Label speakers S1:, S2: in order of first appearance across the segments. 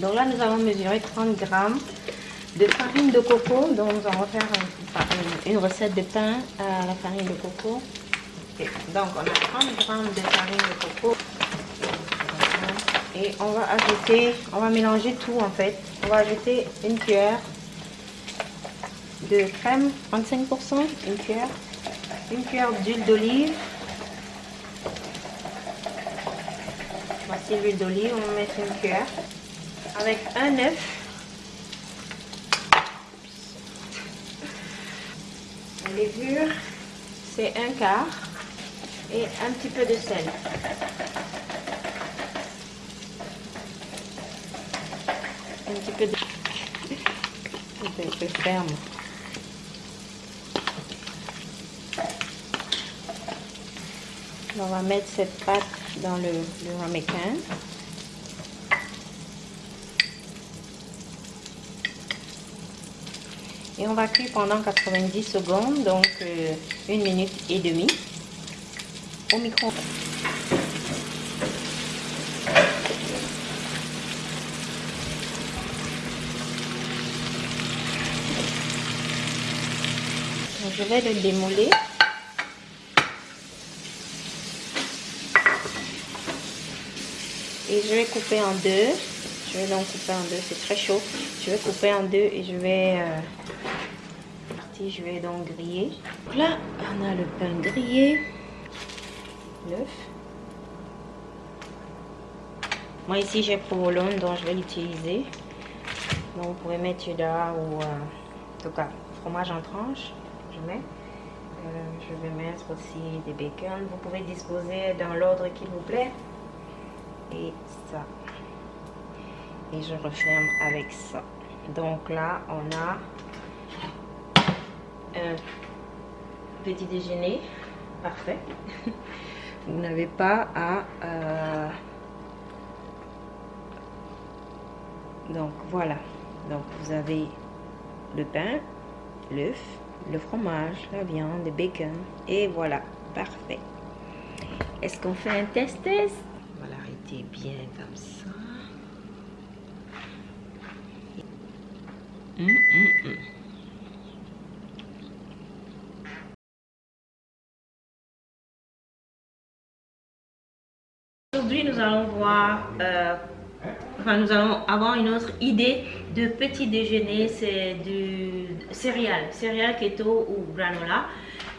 S1: Donc là, nous allons mesurer 30 grammes de farine de coco. Donc nous allons faire une, recette de pain à la farine de coco. Donc on a 30 grammes de farine de coco. Et on va ajouter, on va mélanger tout en fait. On va ajouter une cuillère de crème, 35%, une cuillère, une cuillère d'huile d'olive. Voici l'huile d'olive, on va mettre une cuillère avec un œuf. La levure, c'est un quart et un petit peu de sel. Un petit peu de... ferme. On va mettre cette pâte dans le, le ramequin. Et on va cuire pendant 90 secondes, donc euh, une minute et demie au micro. je vais le démouler. Et je vais couper en deux. Je vais donc couper en deux, c'est très chaud. Je vais couper en deux et je vais... Euh, je vais donc griller. Là, on a le pain grillé. L'œuf. Moi ici j'ai provolone donc je vais l'utiliser. Donc vous pouvez mettre cheddar ou euh, en tout cas fromage en tranche. Je mets. Euh, je vais mettre aussi des bacon. Vous pouvez disposer dans l'ordre qu'il vous plaît. Et ça. Et je referme avec ça. Donc là, on a un petit déjeuner parfait. Vous n'avez pas à... Euh, donc voilà. Donc vous avez le pain, l'œuf, le fromage, la viande, le bacon. Et voilà, parfait. Est-ce qu'on fait un test-test? On va l'arrêter bien comme ça. Hum, hum, hum. Aujourd'hui, nous allons voir, euh, enfin, nous allons avoir une autre idée de petit déjeuner, c'est du céréales, céréales keto ou granola.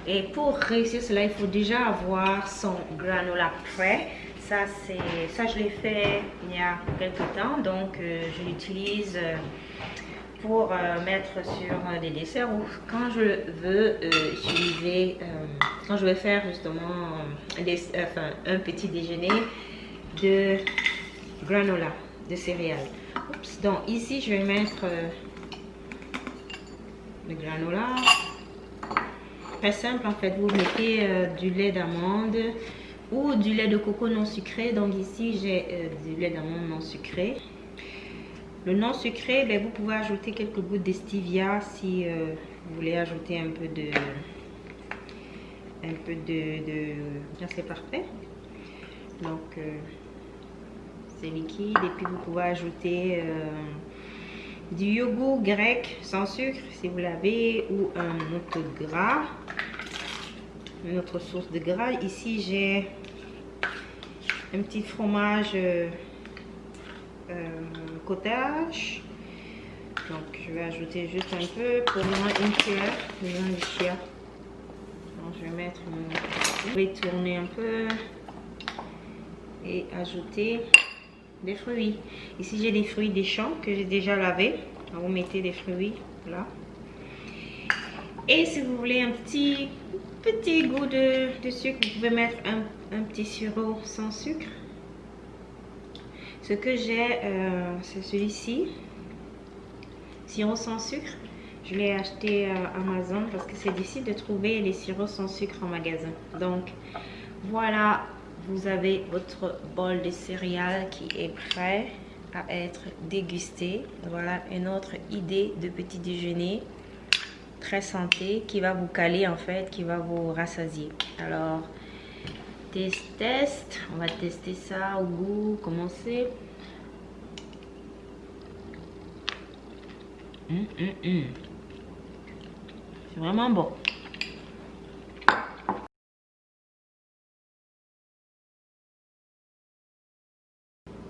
S1: Et pour réussir cela, il faut déjà avoir son granola prêt. Ça, ça je l'ai fait il y a quelques temps, donc euh, je l'utilise euh, pour mettre sur des desserts ou quand je veux utiliser, quand je vais faire justement un petit déjeuner de granola, de céréales. donc ici, je vais mettre euh, le granola. Très simple en fait, vous mettez euh, du lait d'amande ou du lait de coco non sucré. Donc ici, j'ai euh, du lait d'amande non sucré. Le non sucré, ben, vous pouvez ajouter quelques gouttes de stevia si vous voulez ajouter un peu de... Un peu de... c'est parfait. Donc, liquide et puis vous pouvez ajouter euh, du yogourt grec sans sucre si vous l'avez ou un autre gras une autre source de gras. Ici j'ai un petit fromage euh, euh, cottage. Donc je vais ajouter juste un peu pour moi une cuillère donc je vais mettre je vais tourner un peu et ajouter des fruits. Ici, j'ai des fruits des champs que j'ai déjà lavés. Vous mettez des fruits là. Et si vous voulez un petit, petit goût de, sucre, vous pouvez mettre un, petit sirop sans sucre. Ce que j'ai, euh, c'est celui-ci. Sirop sans sucre. Je l'ai acheté à Amazon parce que c'est difficile de trouver les sirops sans sucre en magasin. Donc, voilà vous avez votre bol de céréales qui est prêt à être dégusté. Voilà une autre idée de petit déjeuner très santé qui va vous caler en fait, qui va vous rassasier. Alors, test, test. On va tester ça au goût. Commencer. Hum, hum, hum. C'est vraiment bon.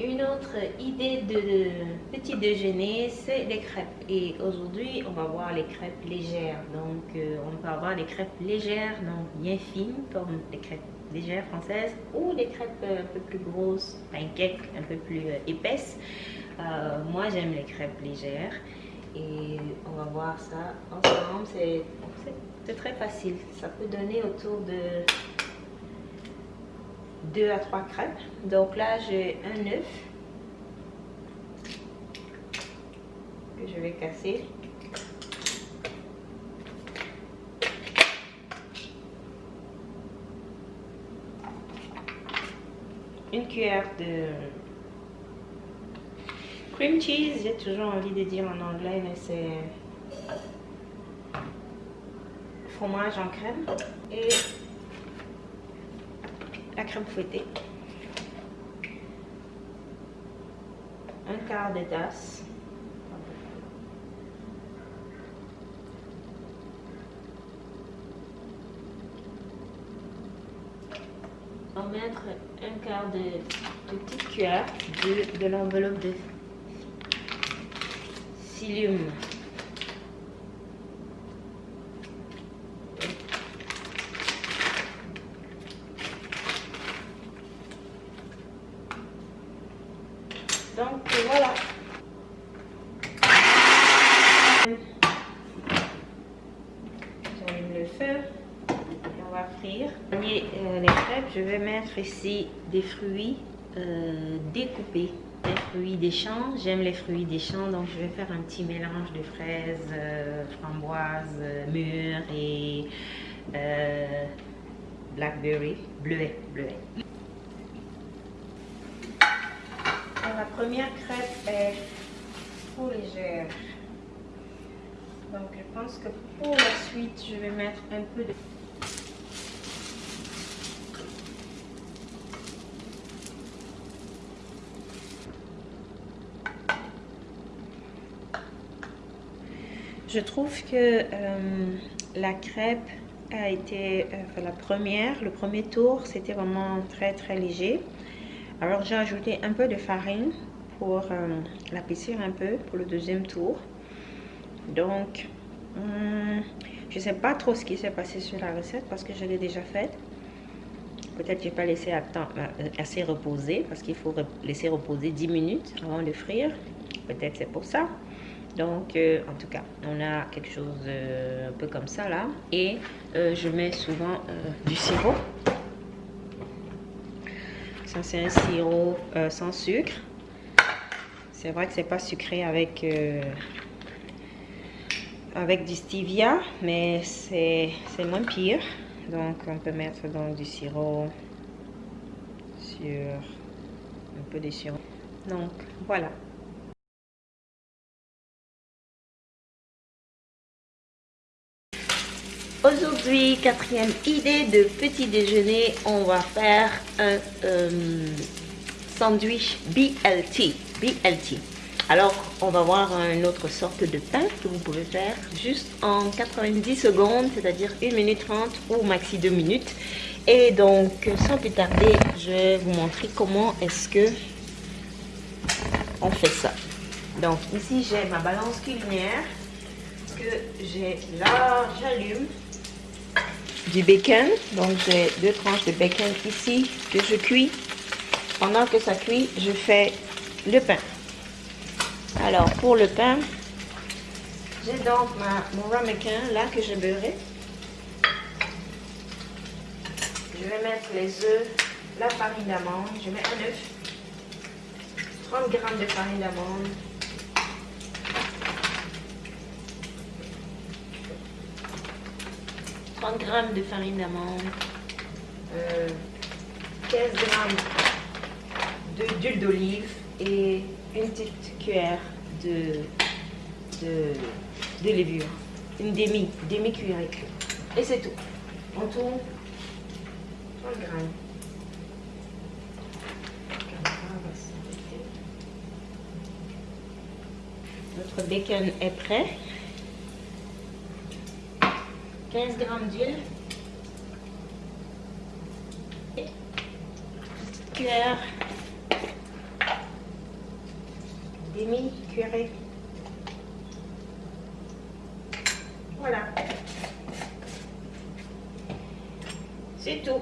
S1: Une autre idée de petit déjeuner, c'est les crêpes. Et aujourd'hui, on va voir les crêpes légères. Donc, euh, on peut avoir les crêpes légères, donc bien fines, comme les crêpes légères françaises, ou les crêpes un peu plus grosses, pancakes un peu plus euh, épaisses. Euh, moi, j'aime les crêpes légères. Et on va voir ça ensemble. C'est très facile. Ça peut donner autour de 2 à 3 crêpes. Donc là, j'ai un œuf que je vais casser. Une cuillère de cream cheese, j'ai toujours envie de dire en anglais, mais c'est fromage en crème. Et crème fouettée. Un quart de tasse. On mettre un quart de, petite cuillère de, de l'enveloppe de psyllium Donc voilà. J'allume le feu et Euh, les crêpes, je vais mettre ici des fruits euh, découpés des fruits des champs. J'aime les fruits des champs, donc je vais faire un petit mélange de fraises, euh, framboises, mûres et blackberry, bleuet, bleuet. la première crêpe est trop légère. Donc je pense que pour la suite, je vais mettre un peu de... Je trouve que euh, la crêpe a été, euh, la première, le premier tour, c'était vraiment très très léger. Alors j'ai ajouté un peu de farine pour euh, un peu pour le deuxième tour. Donc, hmm, je ne sais pas trop ce qui s'est passé sur la recette parce que je l'ai déjà faite. Peut-être que je n'ai pas laissé euh, assez reposer parce qu'il faut laisser reposer 10 minutes avant de frire. Peut-être c'est pour ça. Donc, euh, en tout cas, on a quelque chose un peu comme ça là. Et je mets souvent du sirop ça, c'est un sirop euh, sans sucre. C'est vrai que c'est pas sucré avec, euh, avec du stevia, mais c'est moins pire. Donc, on peut mettre donc du sirop sur un peu de sirop. Donc, voilà. Aujourd'hui, quatrième idée de petit déjeuner, on va faire un euh, sandwich BLT. BLT. Alors, on va voir une autre sorte de pain que vous pouvez faire juste en 90 secondes, c'est-à-dire 1 minute 30 ou maxi 2 minutes. Et donc, sans plus tarder, je vais vous montrer comment est-ce que on fait ça. Donc, ici, j'ai ma balance culinaire que j'ai là, j'allume du bacon. Donc j'ai deux tranches de bacon ici que je cuis. Pendant que ça cuit, je fais le pain. Alors pour le pain, j'ai donc ma, mon ramequin là que j'ai beurré. Je vais mettre les œufs, la farine d'amande. Je mets un œuf, 30 g de farine d'amande, 30 g de farine d'amande, 15 g d'huile d'olive et une petite cuillère de, de, de levure, une demi, demi. Et c'est tout. On tourne 30 g. Notre bacon est prêt. 15 grammes d'huile. Petite cuillère. Demi cuillerée. Voilà. C'est tout.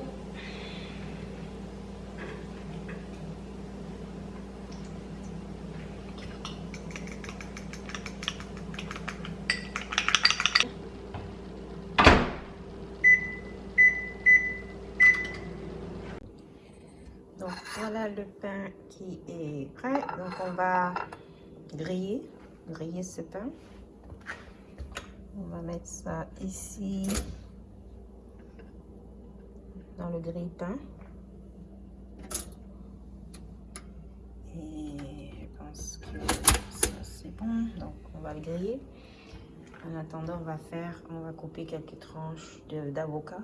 S1: Donc voilà le pain qui est prêt. Donc on va griller, griller ce pain. On va mettre ça ici dans le grille-pain. Et je pense que ça c'est bon. Donc on va le griller. En attendant, on va faire, on va couper quelques tranches d'avocat.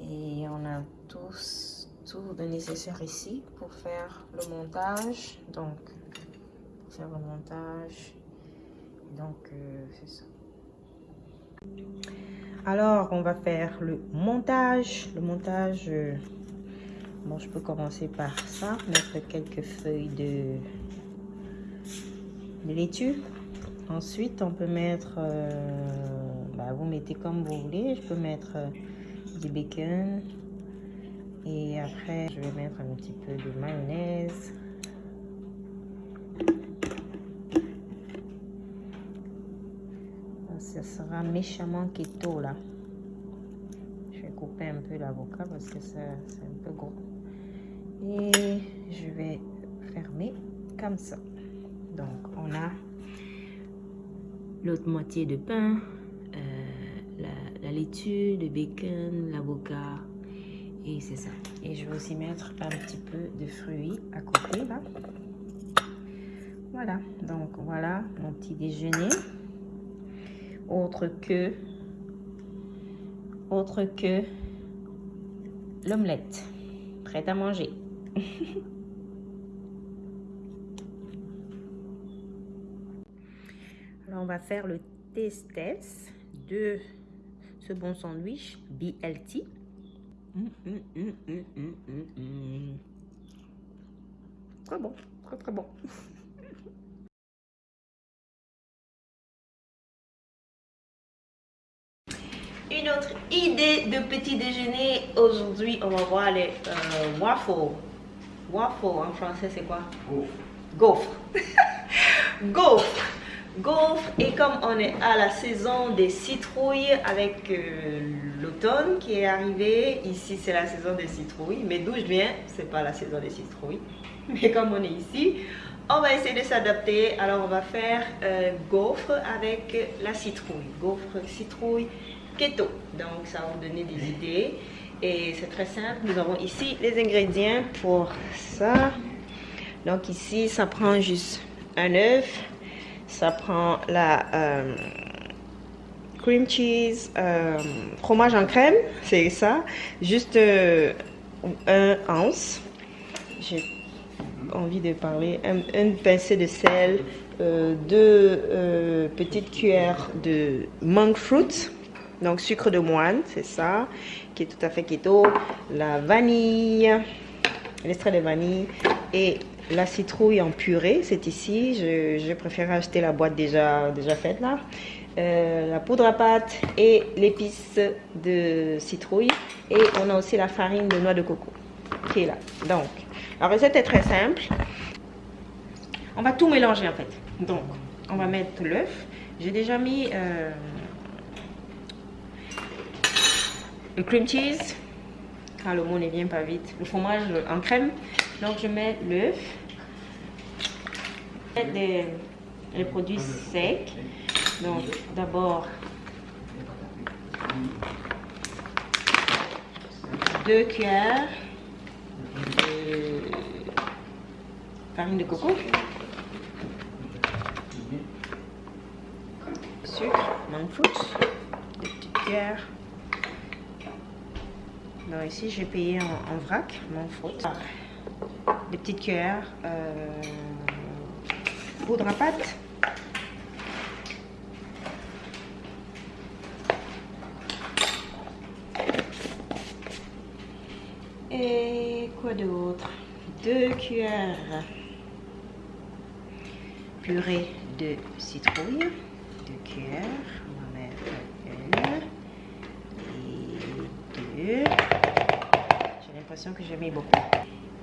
S1: Et on a tous tout le nécessaire ici pour faire le montage. Donc, pour faire le montage. Donc, euh, c'est ça. Alors, on va faire le montage. Le montage, euh, bon, je peux commencer par ça. Mettre quelques feuilles de, laitue. Ensuite, on peut mettre, euh, bah, vous mettez comme vous voulez. Je peux mettre du bacon. Et après, je vais mettre un petit peu de mayonnaise. Ça sera méchamment keto là. Je vais couper un peu l'avocat parce que c'est un peu gros. Et je vais fermer comme ça. Donc, on a l'autre moitié de pain, euh, la, la laitue, le bacon, l'avocat. Et c'est ça. Et je vais aussi mettre un petit peu de fruits à côté là. Voilà. Donc voilà mon petit déjeuner. Autre que autre que l'omelette. Prête à manger. Alors on va faire le test test de ce bon sandwich BLT. Mmh, mmh, mmh, très bon, très très bon. Une autre idée de petit déjeuner. Aujourd'hui, on va voir les euh, waffles. Waffle en français, c'est quoi? Gaufre. Gaufre. Gaufre. Et comme on est à la saison des citrouilles avec euh, l'automne qui est arrivé, ici c'est la saison des citrouilles. Mais d'où je viens, c'est pas la saison des citrouilles. Mais comme on est ici, on va essayer de s'adapter. Alors on va faire euh, gaufre avec la citrouille. Gaufre, citrouille, keto. Donc ça va vous donner des idées. Et c'est très simple. Nous avons ici les ingrédients pour ça. Donc ici, ça prend juste un œuf. Ça prend la euh, cream cheese, euh, fromage en crème, c'est ça. Juste euh, un ounce. J'ai envie de parler. Un, une pincée de sel, euh, deux petites cuillères de monk fruit, donc sucre de moine, c'est ça, qui est tout à fait keto. La vanille, l'extrait de vanille et la citrouille en purée, c'est ici. Je, préfère acheter la boîte déjà, déjà faite là. Euh, la poudre à pâte et l'épice de citrouille. Et on a aussi la farine de noix de coco qui est là. Donc, la recette est très simple. On va tout mélanger en fait. Donc, on va mettre l'œuf. J'ai déjà mis euh, le cream cheese. Car le mot ne vient pas vite. Le fromage en crème. Donc, je mets l'œuf. Les, les produits secs. Donc, d'abord, deux cuillères de farine de coco, sucre, monk fruit, deux petites cuillères. Alors ici, j'ai payé en, vrac, fruit. Des petites cuillères euh, poudre à pâte. Et quoi d'autre? Deux cuillères purée de citrouille. Deux cuillères. On va mettre une et deux. J'ai l'impression que j'ai mis beaucoup.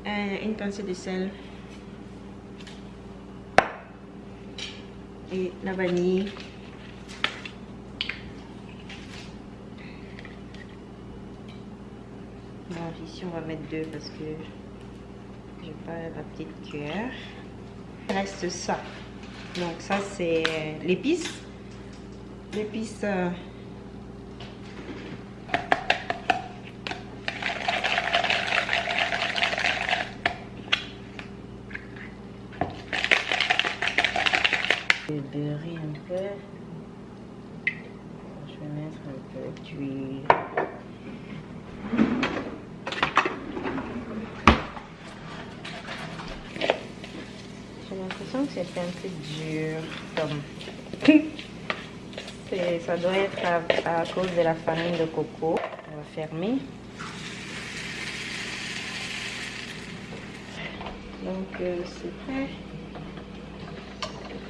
S1: Une pincée de sel. Et la vanille. ici on va mettre deux parce que j'ai pas la petite cuillère. Il reste ça. Donc ça c'est l'épice. L'épice euh, Je vais beurrer un peu. Je vais mettre d'huile. l'impression que c'est un peu dur. Comme... ça doit être à, cause de la farine de coco. On va fermer. Donc euh, c'est prêt.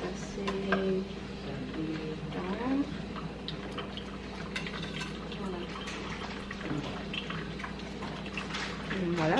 S1: Passer voilà.